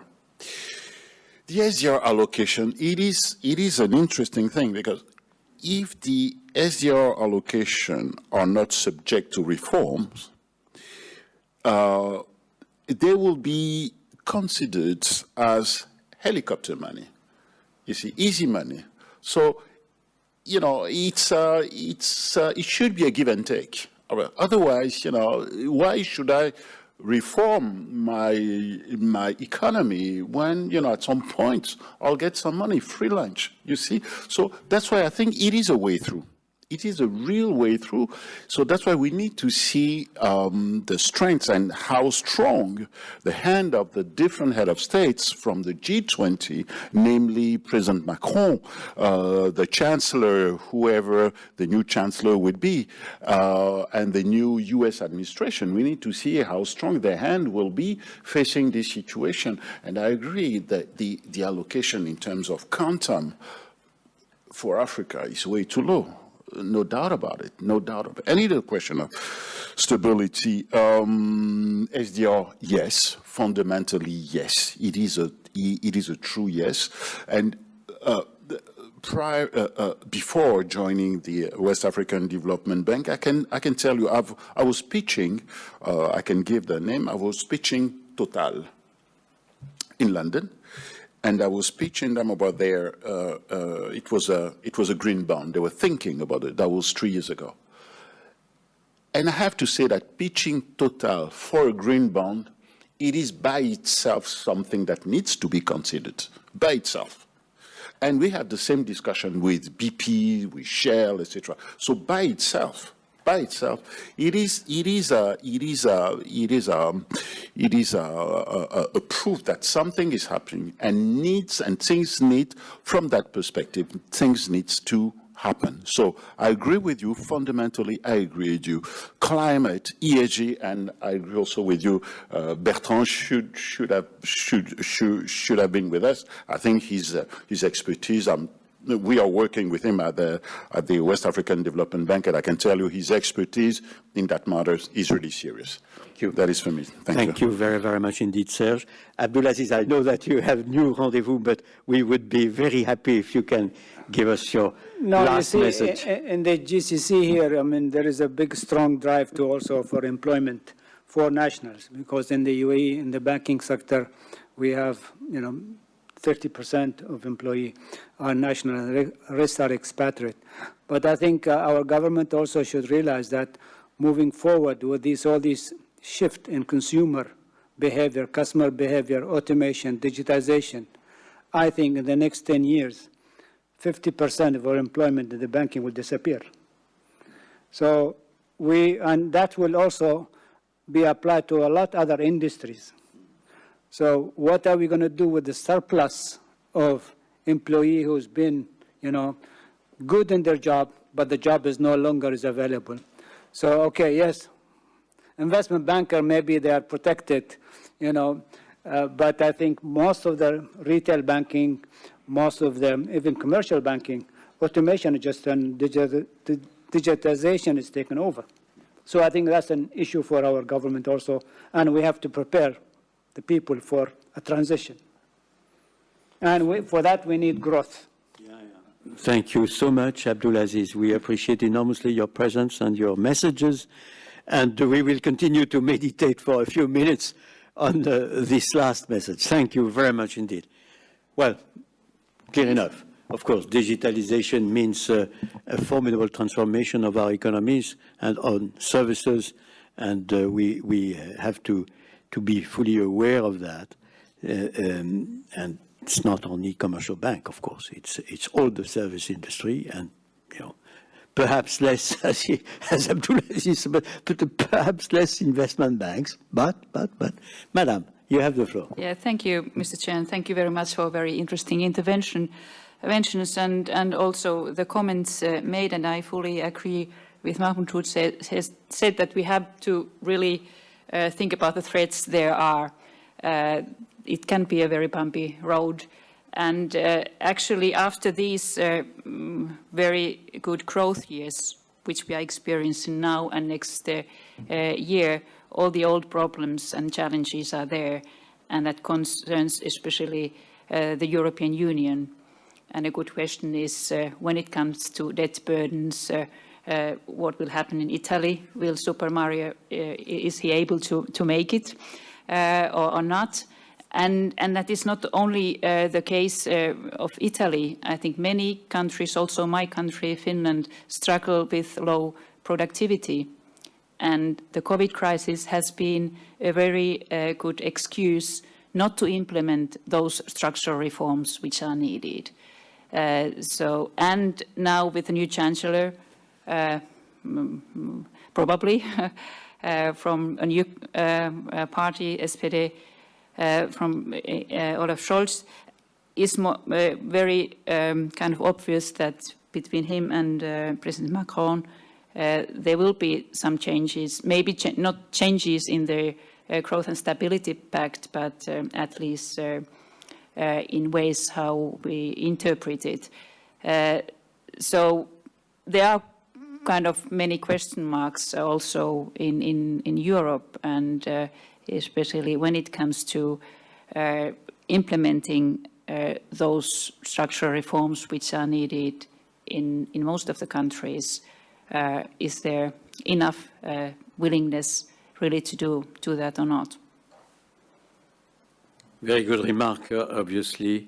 The SDR allocation, it is, it is an interesting thing because if the SDR allocation are not subject to reforms, uh, they will be considered as helicopter money. You see, easy money. So, you know, it's, uh, it's, uh, it should be a give and take. Otherwise, you know, why should I reform my my economy when you know at some point I'll get some money free lunch you see so that's why I think it is a way through it is a real way through. So that's why we need to see um, the strengths and how strong the hand of the different head of states from the G20 namely President Macron uh, the Chancellor whoever the new Chancellor would be uh, and the new US administration. We need to see how strong their hand will be facing this situation. And I agree that the, the allocation in terms of quantum for Africa is way too low. No doubt about it. No doubt it. Any question of stability? Um, SDR, yes. Fundamentally, yes. It is a it is a true yes. And uh, prior uh, uh, before joining the West African Development Bank, I can I can tell you I've I was pitching. Uh, I can give the name. I was pitching Total in London and I was pitching them about their, uh, uh, it, was a, it was a green bond. They were thinking about it. That was three years ago. And I have to say that pitching Total for a green bond, it is by itself something that needs to be considered, by itself. And we had the same discussion with BP, with Shell, etc. So by itself, by itself, it is it is a it is a it is a it is a, a, a proof that something is happening and needs and things need from that perspective things needs to happen. So I agree with you fundamentally. I agree with you. Climate, ESG, and I agree also with you. Uh, Bertrand should should have should should should have been with us. I think his uh, his expertise. I'm we are working with him at the, at the West African Development Bank, and I can tell you his expertise in that matter is really serious. Thank you. That is for me. Thank, Thank you. very, very much indeed, Serge. Abdulaziz, I know that you have new rendezvous, but we would be very happy if you can give us your No, last you see, message. in the GCC here, I mean, there is a big, strong drive to also for employment for nationals, because in the UAE, in the banking sector, we have, you know, 30% of employee are national, and the rest are expatriate. But I think uh, our government also should realize that moving forward with this, all this shift in consumer behavior, customer behavior, automation, digitization, I think in the next 10 years, 50% of our employment in the banking will disappear. So we, and that will also be applied to a lot other industries. So what are we going to do with the surplus of employee who's been, you know, good in their job, but the job is no longer is available? So, okay, yes, investment banker, maybe they are protected, you know, uh, but I think most of the retail banking, most of them, even commercial banking, automation just and digi- di- digitization is taken over. So I think that's an issue for our government also, and we have to prepare the people for a transition. And we, for that, we need growth. Thank you so much, Abdulaziz. We appreciate enormously your presence and your messages, and we will continue to meditate for a few minutes on uh, this last message. Thank you very much indeed. Well, clear enough. of course, digitalization means uh, a formidable transformation of our economies and on services, and uh, we, we have to, to be fully aware of that. Uh, um, and it's not only commercial bank, of course, it's, it's all the service industry and, you know, perhaps less, as, he, as Abdulaziz, but, but perhaps less investment banks, but, but, but, Madam, you have the floor. Yeah, thank you, Mr. Chair, and thank you very much for a very interesting intervention, interventions and, and also the comments uh, made, and I fully agree with Mahmoud who said, said that we have to really think about the threats there are. Uh, it can be a very bumpy road. And uh, actually, after these uh, mm, very good growth years, which we are experiencing now and next uh, uh, year, all the old problems and challenges are there, and that concerns especially uh, the European Union. And a good question is, uh, when it comes to debt burdens, uh, uh, what will happen in Italy? Will Super Mario, uh, is he able to, to make it uh, or, or not? And, and, that is not only uh, the case of Italy. I think many countries, also my country, Finland, struggle with low productivity. And the COVID crisis has been a very good excuse not to implement those structural reforms which are needed. Uh, so, and now with the new chancellor, probably uh, from a new party, SPD, uh, from uh, Olaf Scholz is more, uh, very um, kind of obvious that between him and President Macron there will be some changes, maybe cha not changes in the growth and stability pact, but um, at least in ways how we interpret it. so there are kind of many question marks also in, in, in Europe and uh, especially when it comes to uh, implementing uh, those structural reforms which are needed in, in most of the countries. Uh, is there enough uh, willingness really to do, do that or not? Very good remark, uh, obviously.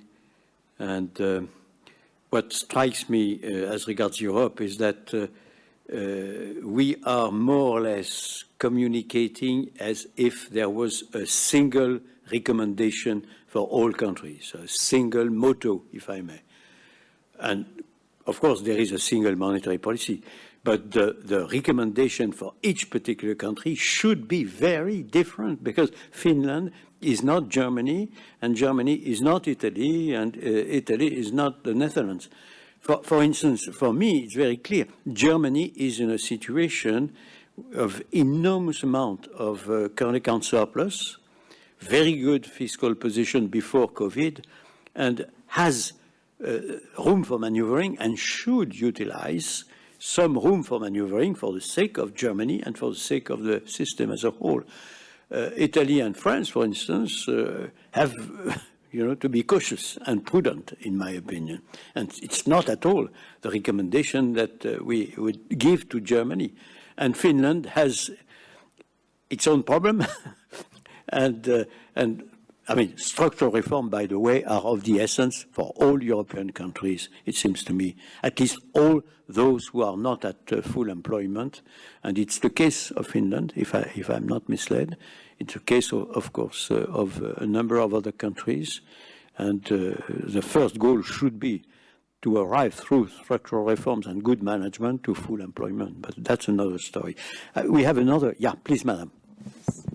And what strikes me as regards Europe is that we are more or less communicating as if there was a single recommendation for all countries, a single motto, if I may. And of course, there is a single monetary policy, but the, the recommendation for each particular country should be very different because Finland is not Germany, and Germany is not Italy, and uh, Italy is not the Netherlands. For, for instance, for me, it's very clear. Germany is in a situation of enormous amount of uh, current account surplus, very good fiscal position before COVID, and has uh, room for maneuvering and should utilize some room for maneuvering for the sake of Germany and for the sake of the system as a whole. Uh, Italy and France, for instance, uh, have you know, to be cautious and prudent, in my opinion. And it's not at all the recommendation that uh, we would give to Germany and Finland has its own problem. and, uh, and I mean, structural reform, by the way, are of the essence for all European countries, it seems to me, at least all those who are not at uh, full employment. And it's the case of Finland, if, I, if I'm not misled. It's a case, of, of course, uh, of a number of other countries. And uh, the first goal should be to arrive through structural reforms and good management to full employment. But that's another story. Uh, we have another. Yeah, please, madam.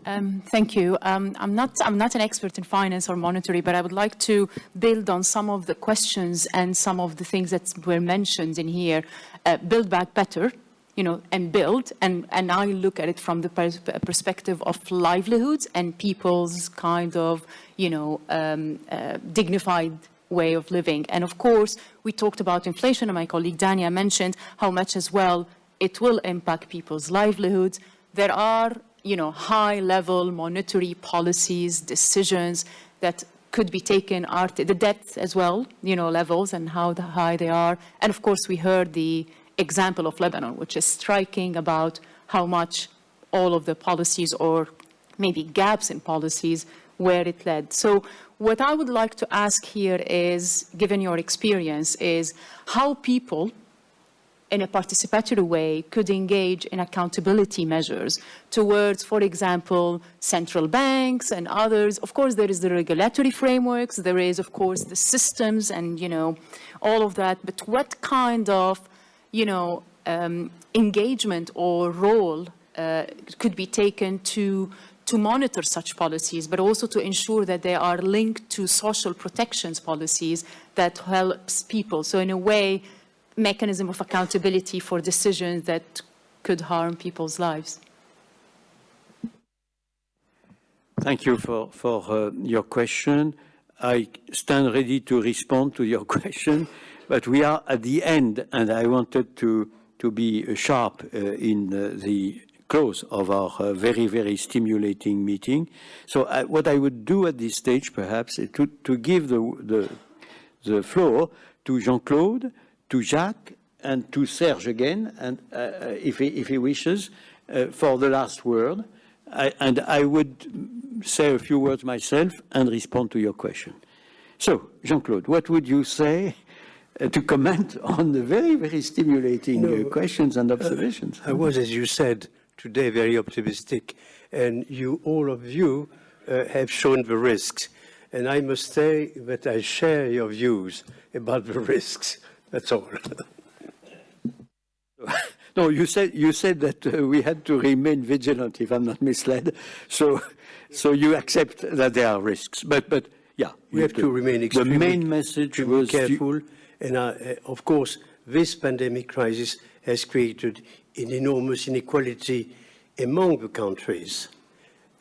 Um, thank you. Um, I'm, not, I'm not an expert in finance or monetary, but I would like to build on some of the questions and some of the things that were mentioned in here. Uh, build back better, you know, and build. And, and I look at it from the pers perspective of livelihoods and people's kind of, you know, um, uh, dignified way of living. And of course, we talked about inflation, and my colleague Dania mentioned how much as well it will impact people's livelihoods. There are, you know, high-level monetary policies, decisions that could be taken, are the debt as well, you know, levels and how high they are. And of course, we heard the example of Lebanon, which is striking about how much all of the policies or maybe gaps in policies where it led. So what I would like to ask here is, given your experience, is how people in a participatory way could engage in accountability measures towards, for example, central banks and others. Of course, there is the regulatory frameworks, there is, of course, the systems and, you know, all of that. But what kind of, you know, um, engagement or role uh, could be taken to to monitor such policies, but also to ensure that they are linked to social protections policies that helps people. So in a way, mechanism of accountability for decisions that could harm people's lives. Thank you for, for uh, your question. I stand ready to respond to your question, but we are at the end, and I wanted to, to be sharp uh, in uh, the close of our uh, very, very stimulating meeting. So uh, what I would do at this stage, perhaps, is to, to give the, the, the floor to Jean-Claude, to Jacques, and to Serge again, and uh, if, he, if he wishes, uh, for the last word. I, and I would say a few words myself and respond to your question. So, Jean-Claude, what would you say to comment on the very, very stimulating No, uh, questions and observations? I was, as you said, today very optimistic, and you, all of you, uh, have shown the risks. And I must say that I share your views about the risks. That's all. No, you said you said that uh, we had to remain vigilant, if I'm not misled. So, so you accept that there are risks, but but yeah, we have to remain The extremely main message was you- careful. And uh, uh, of course, this pandemic crisis has created an enormous inequality among the countries,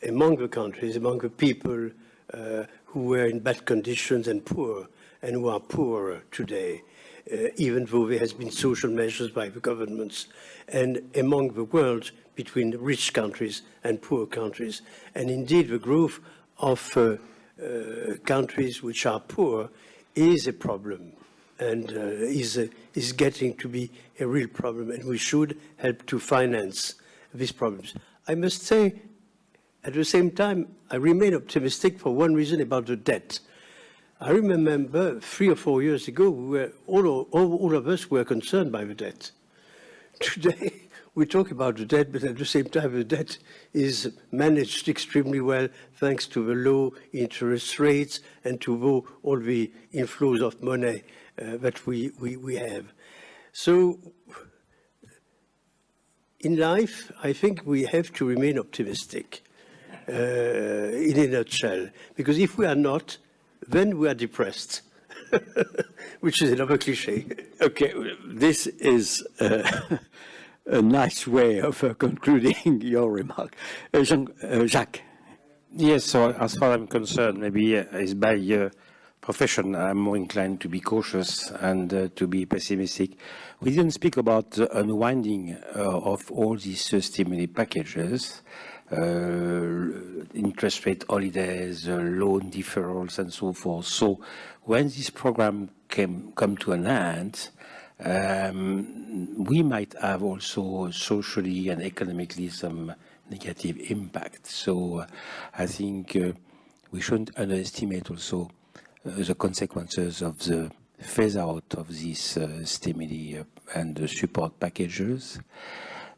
among the countries, among the people uh, who were in bad conditions and poor, and who are poorer today, uh, even though there has been social measures by the governments, and among the world between rich countries and poor countries. And indeed, the growth of uh, uh, countries which are poor is a problem and uh, is, uh, is getting to be a real problem, and we should help to finance these problems. I must say, at the same time, I remain optimistic for one reason about the debt. I remember three or four years ago, we were, all, all, all of us were concerned by the debt. Today, we talk about the debt, but at the same time, the debt is managed extremely well thanks to the low interest rates and to all the inflows of money that we, we, we have. So in life, I think we have to remain optimistic uh, in a nutshell, because if we are not, then we are depressed, which is another cliche. Okay, this is uh, a nice way of uh, concluding your remark. Uh, Jean, uh, Jacques. Yes, so as far as I'm concerned, maybe uh, is by uh, profession, I'm more inclined to be cautious and uh, to be pessimistic. We didn't speak about the unwinding uh, of all these uh, stimuli packages, uh, interest rate holidays, uh, loan deferrals, and so forth. So when this program came come to an end, um, we might have also socially and economically some negative impact. So uh, I think we shouldn't underestimate also the consequences of the phase out of these uh, stimuli uh, and the support packages.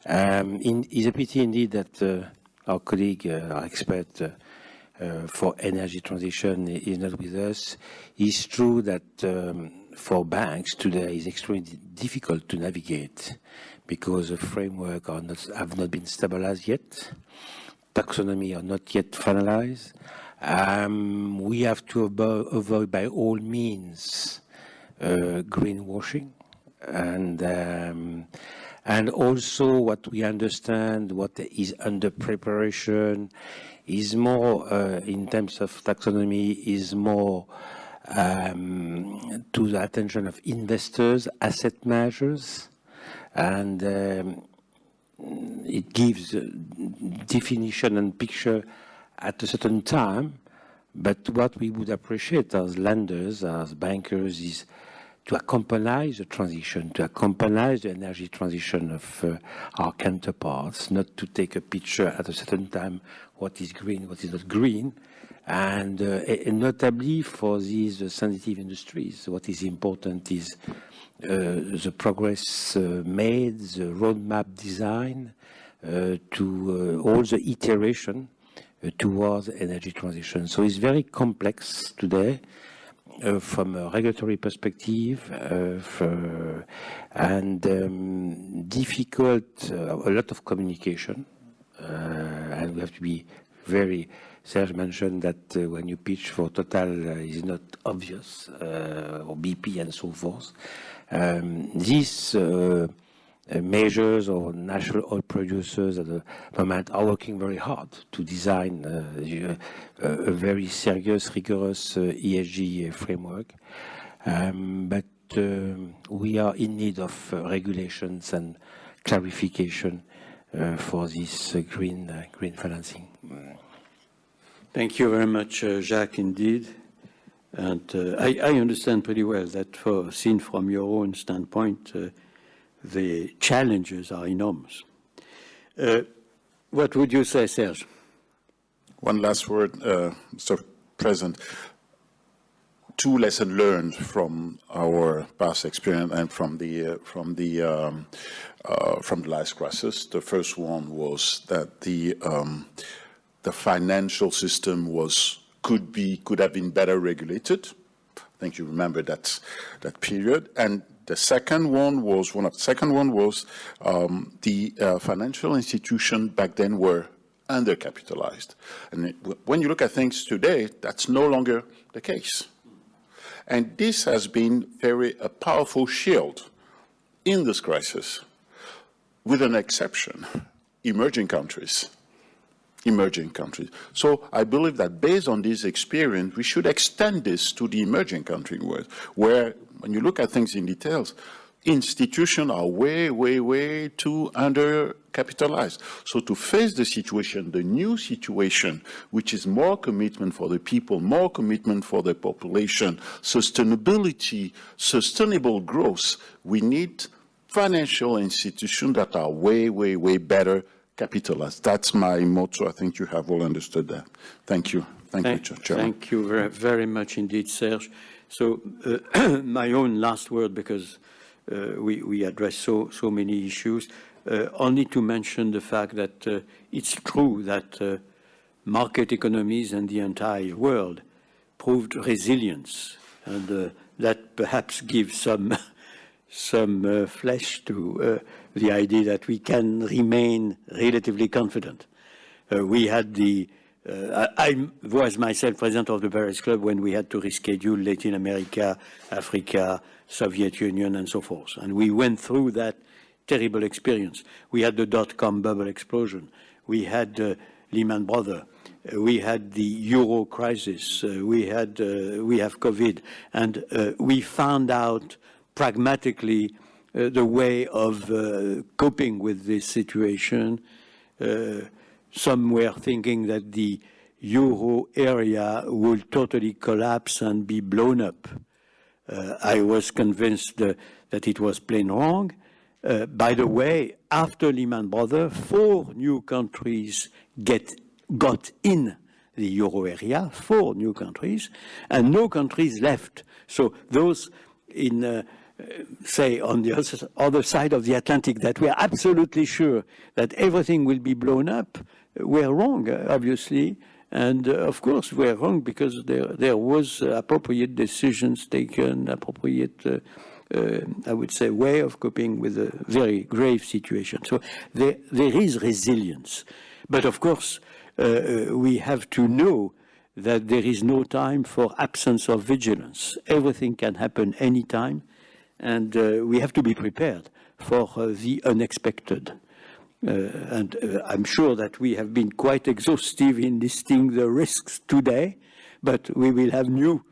Um, in, it's a pity indeed that uh, our colleague, uh, our expert uh, uh, for energy transition is not with us. It's true that um, for banks today it's extremely difficult to navigate because the framework are not, have not been stabilized yet, taxonomy are not yet finalized. Um, we have to avo avoid by all means uh, greenwashing and um, and also what we understand what is under preparation is more uh, in terms of taxonomy is more um, to the attention of investors, asset managers, and um, it gives definition and picture at a certain time. But what we would appreciate as lenders, as bankers, is to accompany the transition, to accompany the energy transition of uh, our counterparts, not to take a picture at a certain time what is green, what is not green, And, uh, and notably for these uh, sensitive industries, what is important is uh, the progress uh, made, the roadmap design, uh, to all the iteration towards energy transition. So it's very complex today. Uh, from a regulatory perspective uh, and um, difficult, uh, a lot of communication, and we have to be very Serge mentioned that uh, when you pitch for Total uh, is not obvious, uh, or BP and so forth. Um, these measures or national oil producers at the moment are working very hard to design uh, a, very serious, rigorous uh, ESG framework. Um, but um, we are in need of uh, regulations and clarification for this green green financing. Thank you very much, uh, Jacques, indeed. And uh, I, I, understand pretty well that for, seen from your own standpoint, uh, the challenges are enormous. Uh, what would you say, Serge? One last word, uh, Mr. President. Two lessons learned from our past experience and from the uh, from the um, from the last crisis. The first one was that the um, the financial system was could be could have been better regulated. I think you remember that that period. And the second one was one of the second one was um, the uh, financial institution back then were undercapitalized. And it, when you look at things today, that's no longer the case. And this has been very a powerful shield in this crisis, with an exception, emerging countries emerging countries. So I believe that based on this experience, we should extend this to the emerging country world, where when you look at things in details, institutions are way, way, way too undercapitalized. So to face the situation, the new situation, which is more commitment for the people, more commitment for the population, sustainability, sustainable growth, we need financial institutions that are way, way, way better capitalized. That's my motto. I think you have all understood that. Thank you. Thank, thank you, Chairman. Thank you very, very much indeed, Serge. So uh, my own last word, because uh, we, we address so, so many issues, uh, only to mention the fact that uh, it's true that uh, market economies and the entire world proved resilience, and uh, that perhaps gives some, some flesh to the idea that we can remain relatively confident. We had the, uh, I, was myself president of the Paris Club when we had to reschedule Latin America, Africa, Soviet Union, and so forth. And we went through that terrible experience. We had the dot-com bubble explosion. We had uh, Lehman Brothers. Uh, we had the euro crisis. Uh, we had uh, we have COVID, and we found out pragmatically uh, the way of uh, coping with this situation. Uh, some were thinking that the euro area will totally collapse and be blown up. I was convinced that it was plain wrong. Uh, by the way, after Lehman Brothers, four new countries get, got in the euro area, four new countries, and no countries left. So those in uh, say on the other side of the Atlantic that we are absolutely sure that everything will be blown up, we're wrong, obviously. And uh, of course, we're wrong because there, there was uh, appropriate decisions taken, appropriate, uh, uh, I would say, way of coping with a very grave situation. So there, there is resilience. But of course, uh, uh, we have to know that there is no time for absence of vigilance. Everything can happen anytime and we have to be prepared for the unexpected. Uh, and I'm sure that we have been quite exhaustive in listing the risks today, but we will have new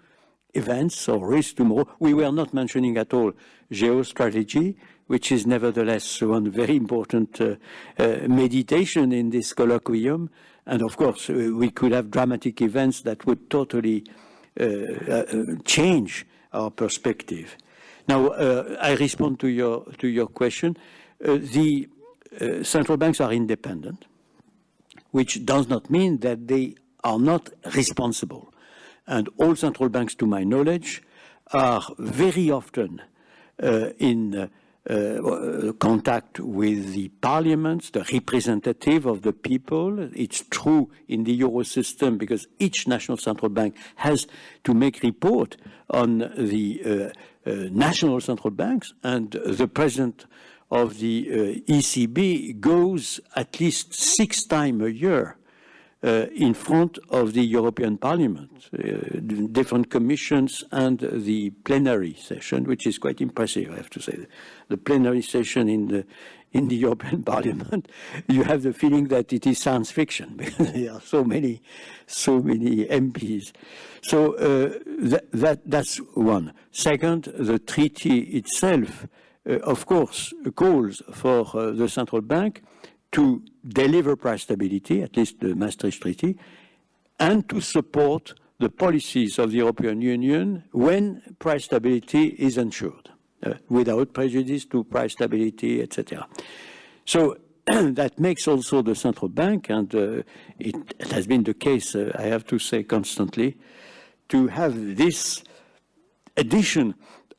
events or risks tomorrow. We were not mentioning at all geostrategy, which is nevertheless one very important uh, uh, meditation in this colloquium. And of course, uh, we could have dramatic events that would totally change our perspective. Now, uh, I respond to your, to your question. Uh, the uh, central banks are independent, which does not mean that they are not responsible. And all central banks, to my knowledge, are very often uh, in uh, uh, contact with the parliaments, the representative of the people. It's true in the euro system because each national central bank has to make report on the uh, uh, national central banks and the president of the uh, ECB goes at least six times a year uh, in front of the European Parliament, uh, different commissions and the plenary session, which is quite impressive, I have to say. The plenary session in the in the European Parliament, you have the feeling that it is science fiction because there are so many, so many MPs. So uh, that, that that's one. Second, the treaty itself, of course, calls for uh, the central bank to deliver price stability, at least the Maastricht Treaty, and to support the policies of the European Union when price stability is ensured, uh, without prejudice to price stability, etc. So that makes also the central bank, and uh, it, it, has been the case, uh, I have to say constantly, to have this addition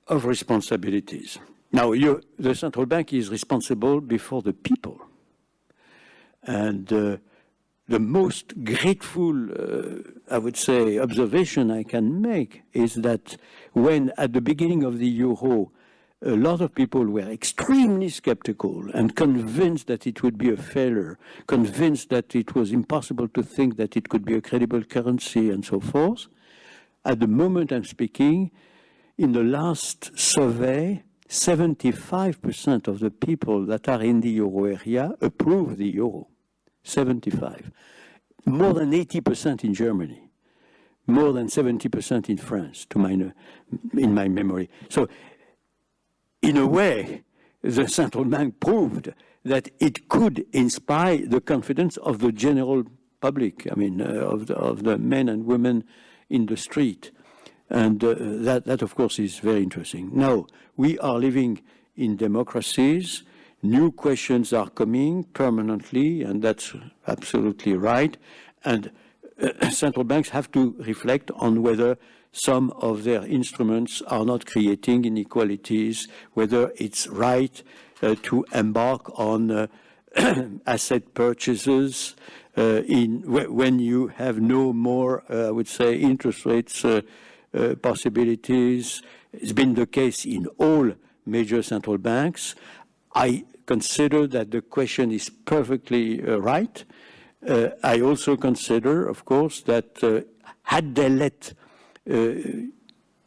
of responsibilities. Now, the central bank is responsible before the people. And uh, the most grateful, uh, I would say, observation I can make is that when at the beginning of the euro, a lot of people were extremely skeptical and convinced that it would be a failure, convinced that it was impossible to think that it could be a credible currency and so forth. At the moment I'm speaking, in the last survey, 75% of the people that are in the euro area approve the euro. 75. More than 80% in Germany. More than 70% in France, to my, in my memory. So, in a way, the central bank proved that it could inspire the confidence of the general public, I mean, uh, of, the, of the men and women in the street. And uh, that, that, of course, is very interesting. Now, we are living in democracies. New questions are coming permanently, and that's absolutely right. And uh, central banks have to reflect on whether some of their instruments are not creating inequalities, whether it's right uh, to embark on uh, asset purchases uh, in when you have no more, uh, I would say, interest rates possibilities. It's been the case in all major central banks. I consider that the question is perfectly uh, right. Uh, I also consider, of course, that uh, had they let uh,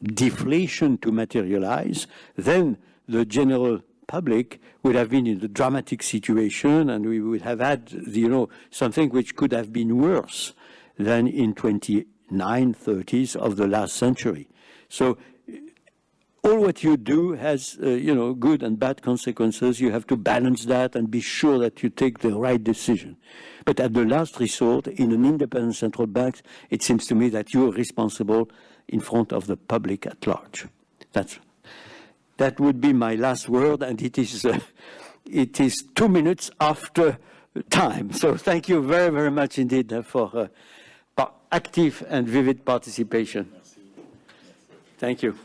deflation to materialize, then the general public would have been in a dramatic situation and we would have had, you know, something which could have been worse than in 29, 30s of the last century. So all what you do has, uh, you know, good and bad consequences. You have to balance that and be sure that you take the right decision. But at the last resort, in an independent central bank, it seems to me that you are responsible in front of the public at large. That's, that would be my last word, and it is, uh, it is two minutes after time. So thank you very, very much indeed uh, for uh, active and vivid participation. Thank you.